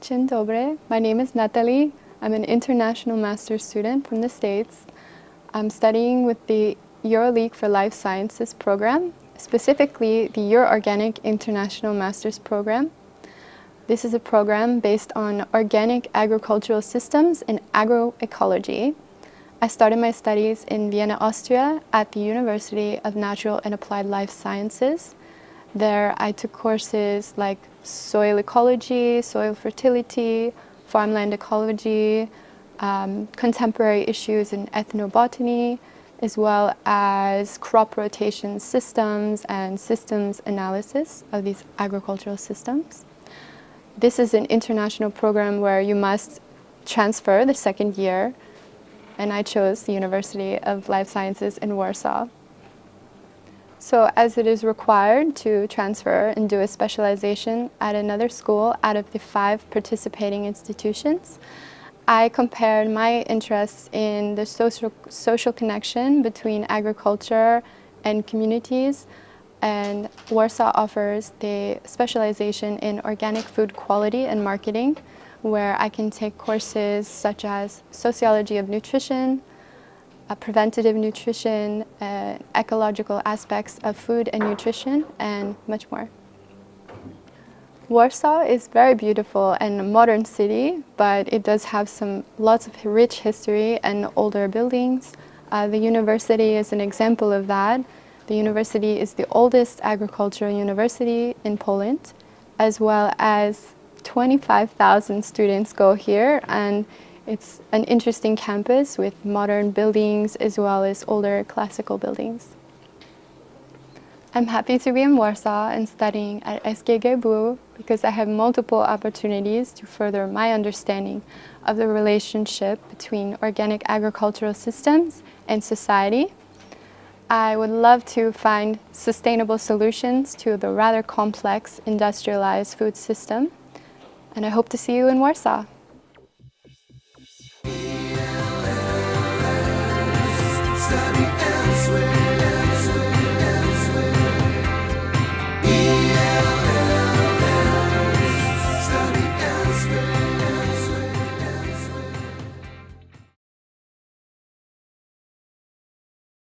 Dzień dobry. My name is Natalie. I'm an international master's student from the States. I'm studying with the EuroLeague for Life Sciences program, specifically the EuroOrganic International Master's Program. This is a program based on organic agricultural systems and agroecology. I started my studies in Vienna, Austria at the University of Natural and Applied Life Sciences. There I took courses like soil ecology, soil fertility, farmland ecology, um, contemporary issues in ethnobotany, as well as crop rotation systems and systems analysis of these agricultural systems. This is an international program where you must transfer the second year and I chose the University of Life Sciences in Warsaw. So as it is required to transfer and do a specialization at another school out of the five participating institutions, I compared my interests in the social, social connection between agriculture and communities and Warsaw offers the specialization in organic food quality and marketing where I can take courses such as sociology of nutrition, uh, preventative nutrition, uh, ecological aspects of food and nutrition, and much more. Warsaw is very beautiful and a modern city, but it does have some lots of rich history and older buildings. Uh, the university is an example of that. The university is the oldest agricultural university in Poland, as well as 25,000 students go here and it's an interesting campus with modern buildings as well as older classical buildings. I'm happy to be in Warsaw and studying at SGGW because I have multiple opportunities to further my understanding of the relationship between organic agricultural systems and society. I would love to find sustainable solutions to the rather complex industrialized food system and I hope to see you in Warsaw.